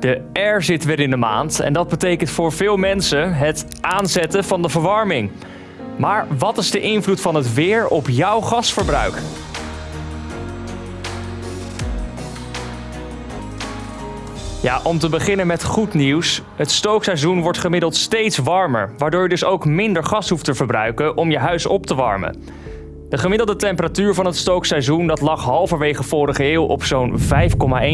De air zit weer in de maand en dat betekent voor veel mensen het aanzetten van de verwarming. Maar wat is de invloed van het weer op jouw gasverbruik? Ja, om te beginnen met goed nieuws. Het stookseizoen wordt gemiddeld steeds warmer, waardoor je dus ook minder gas hoeft te verbruiken om je huis op te warmen. De gemiddelde temperatuur van het stookseizoen dat lag halverwege vorige eeuw op zo'n 5,1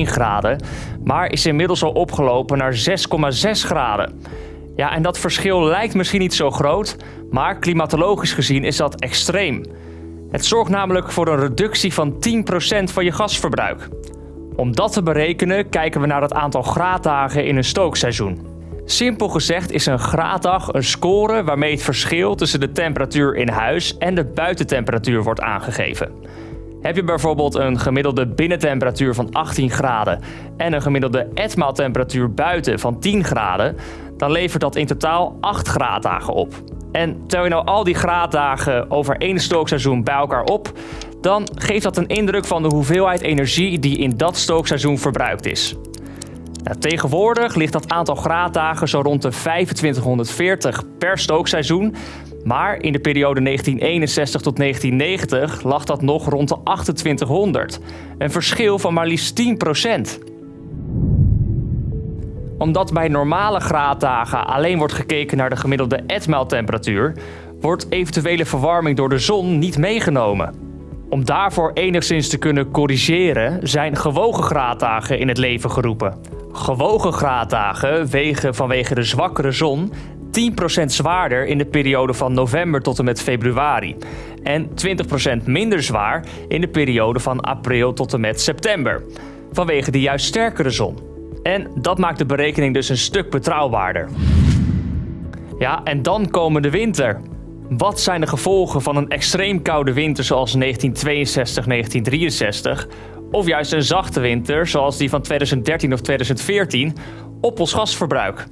graden, maar is inmiddels al opgelopen naar 6,6 graden. Ja, en dat verschil lijkt misschien niet zo groot, maar klimatologisch gezien is dat extreem. Het zorgt namelijk voor een reductie van 10% van je gasverbruik. Om dat te berekenen kijken we naar het aantal graaddagen in een stookseizoen. Simpel gezegd is een graaddag een score waarmee het verschil tussen de temperatuur in huis en de buitentemperatuur wordt aangegeven. Heb je bijvoorbeeld een gemiddelde binnentemperatuur van 18 graden en een gemiddelde etmaaltemperatuur buiten van 10 graden, dan levert dat in totaal 8 graaddagen op. En tel je nou al die graaddagen over één stookseizoen bij elkaar op, dan geeft dat een indruk van de hoeveelheid energie die in dat stookseizoen verbruikt is. Tegenwoordig ligt dat aantal graaddagen zo rond de 2540 per stookseizoen. Maar in de periode 1961 tot 1990 lag dat nog rond de 2800. Een verschil van maar liefst 10%. Omdat bij normale graaddagen alleen wordt gekeken naar de gemiddelde etmaaltemperatuur, wordt eventuele verwarming door de zon niet meegenomen. Om daarvoor enigszins te kunnen corrigeren zijn gewogen graaddagen in het leven geroepen. Gewogen graaddagen wegen vanwege de zwakkere zon 10% zwaarder in de periode van november tot en met februari. En 20% minder zwaar in de periode van april tot en met september. Vanwege de juist sterkere zon. En dat maakt de berekening dus een stuk betrouwbaarder. Ja, en dan komen de winter. Wat zijn de gevolgen van een extreem koude winter zoals 1962-1963 of juist een zachte winter, zoals die van 2013 of 2014, op ons gasverbruik.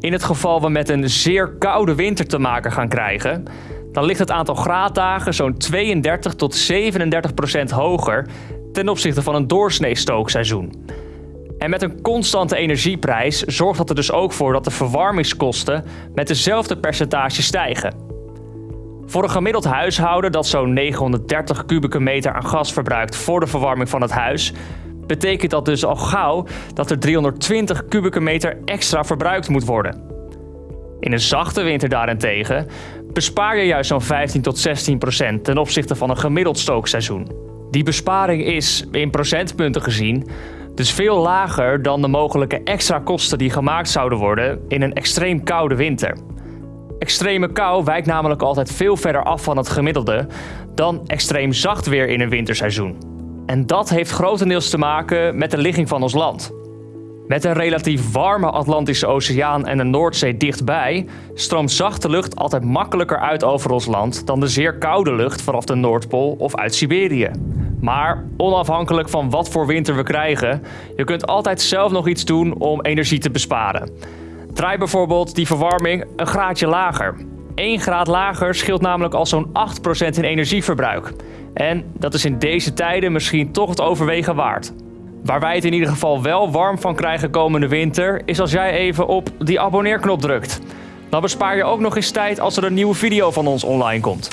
In het geval we met een zeer koude winter te maken gaan krijgen, dan ligt het aantal graaddagen zo'n 32 tot 37 procent hoger ten opzichte van een doorsnee stookseizoen. En met een constante energieprijs zorgt dat er dus ook voor dat de verwarmingskosten met dezelfde percentage stijgen. Voor een gemiddeld huishouden dat zo'n 930 kubieke meter aan gas verbruikt voor de verwarming van het huis, betekent dat dus al gauw dat er 320 kubieke meter extra verbruikt moet worden. In een zachte winter daarentegen bespaar je juist zo'n 15 tot 16 procent ten opzichte van een gemiddeld stookseizoen. Die besparing is, in procentpunten gezien, dus veel lager dan de mogelijke extra kosten die gemaakt zouden worden in een extreem koude winter. Extreme kou wijkt namelijk altijd veel verder af van het gemiddelde dan extreem zacht weer in een winterseizoen. En dat heeft grotendeels te maken met de ligging van ons land. Met een relatief warme Atlantische Oceaan en de Noordzee dichtbij stroomt zachte lucht altijd makkelijker uit over ons land dan de zeer koude lucht vanaf de Noordpool of uit Siberië. Maar onafhankelijk van wat voor winter we krijgen, je kunt altijd zelf nog iets doen om energie te besparen. Draai bijvoorbeeld die verwarming een graadje lager. 1 graad lager scheelt namelijk al zo'n 8% in energieverbruik. En dat is in deze tijden misschien toch het overwegen waard. Waar wij het in ieder geval wel warm van krijgen komende winter, is als jij even op die abonneerknop drukt. Dan bespaar je ook nog eens tijd als er een nieuwe video van ons online komt.